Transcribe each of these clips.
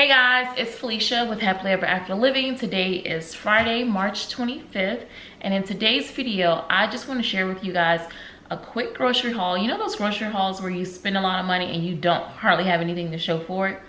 Hey guys, it's Felicia with Happily Ever After Living. Today is Friday, March 25th, and in today's video, I just want to share with you guys a quick grocery haul. You know those grocery hauls where you spend a lot of money and you don't hardly have anything to show for it?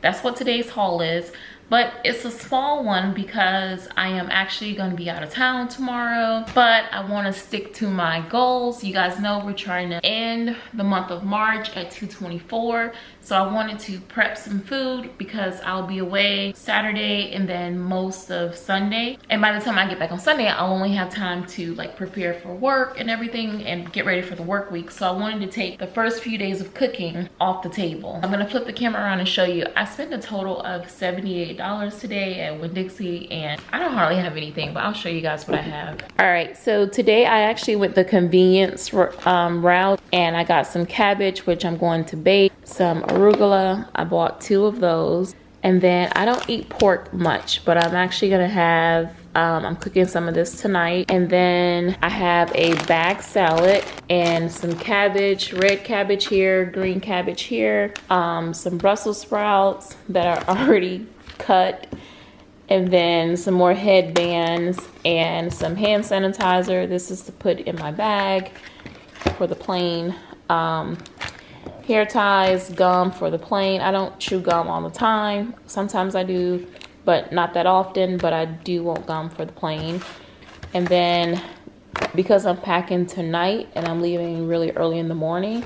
That's what today's haul is but it's a small one because I am actually going to be out of town tomorrow. But I want to stick to my goals. You guys know we're trying to end the month of March at 224 so I wanted to prep some food because I'll be away Saturday and then most of Sunday. And by the time I get back on Sunday I'll only have time to like prepare for work and everything and get ready for the work week. So I wanted to take the first few days of cooking off the table. I'm going to flip the camera around and show you. I spent a total of 78 dollars today at Winn-Dixie and I don't hardly have anything but I'll show you guys what I have all right so today I actually went the convenience um, route and I got some cabbage which I'm going to bake some arugula I bought two of those and then I don't eat pork much but I'm actually gonna have um, I'm cooking some of this tonight. And then I have a bag salad and some cabbage, red cabbage here, green cabbage here, um, some Brussels sprouts that are already cut and then some more headbands and some hand sanitizer. This is to put in my bag for the plane. Um, hair ties, gum for the plane. I don't chew gum all the time. Sometimes I do, but not that often, but I do want gum for the plane. And then because I'm packing tonight and I'm leaving really early in the morning,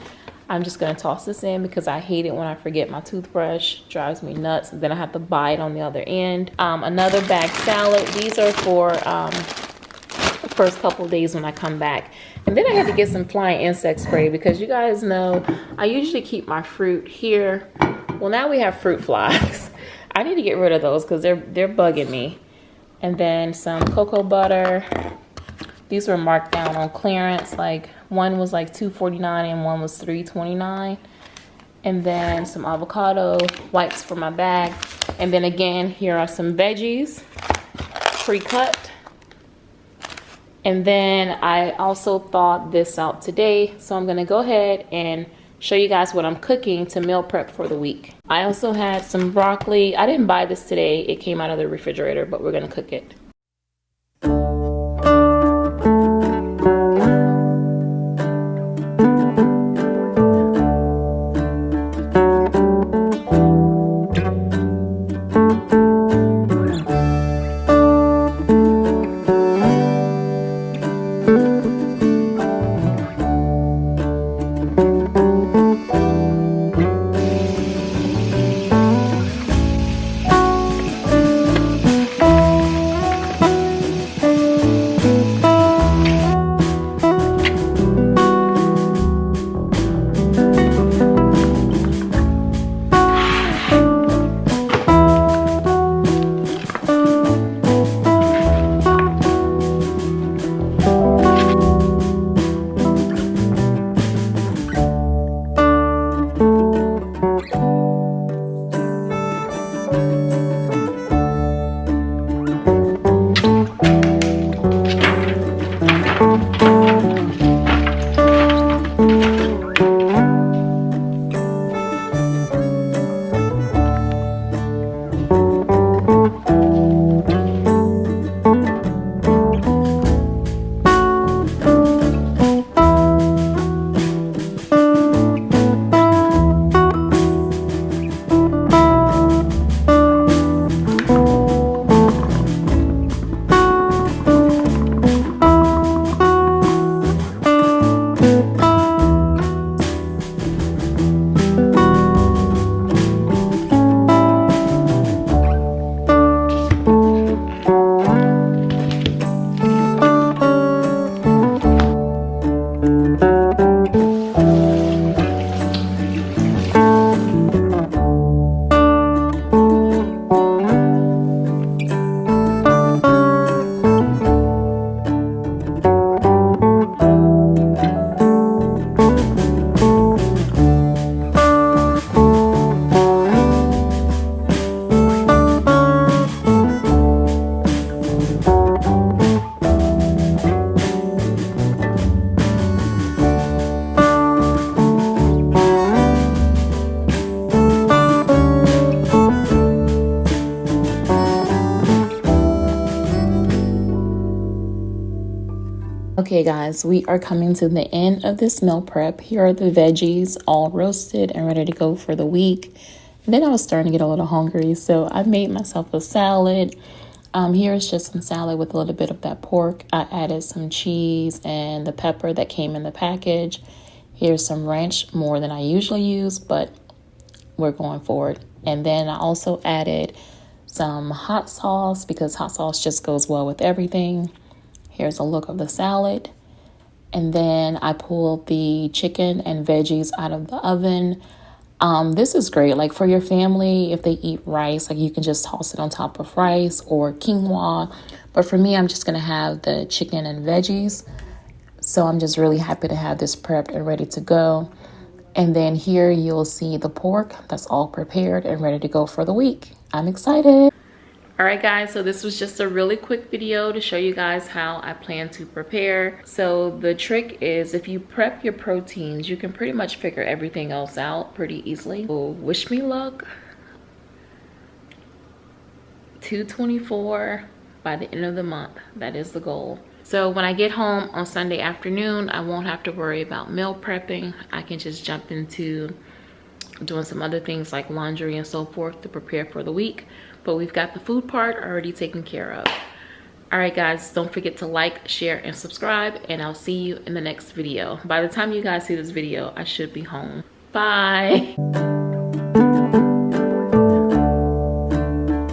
I'm just gonna toss this in because I hate it when I forget my toothbrush. Drives me nuts. Then I have to buy it on the other end. Um, another bag salad. These are for um, the first couple days when I come back. And then I had to get some flying insect spray because you guys know I usually keep my fruit here. Well, now we have fruit flies. I need to get rid of those because they're they're bugging me. And then some cocoa butter. These were marked down on clearance like one was like 2.49 and one was 3.29 and then some avocado wipes for my bag. And then again here are some veggies pre-cut. And then I also thought this out today so I'm gonna go ahead and show you guys what I'm cooking to meal prep for the week. I also had some broccoli. I didn't buy this today. It came out of the refrigerator but we're gonna cook it Okay guys, we are coming to the end of this meal prep. Here are the veggies all roasted and ready to go for the week. Then I was starting to get a little hungry, so I made myself a salad. Um, here's just some salad with a little bit of that pork. I added some cheese and the pepper that came in the package. Here's some ranch, more than I usually use, but we're going for it. And then I also added some hot sauce because hot sauce just goes well with everything. Here's a look of the salad. And then I pulled the chicken and veggies out of the oven. Um, this is great. Like for your family, if they eat rice, like you can just toss it on top of rice or quinoa. But for me, I'm just going to have the chicken and veggies. So I'm just really happy to have this prepped and ready to go. And then here you'll see the pork that's all prepared and ready to go for the week. I'm excited. All right guys, so this was just a really quick video to show you guys how I plan to prepare. So the trick is if you prep your proteins, you can pretty much figure everything else out pretty easily. So wish me luck. 224 by the end of the month. That is the goal. So when I get home on Sunday afternoon, I won't have to worry about meal prepping. I can just jump into doing some other things like laundry and so forth to prepare for the week but we've got the food part already taken care of. All right guys don't forget to like share and subscribe and i'll see you in the next video. By the time you guys see this video i should be home. Bye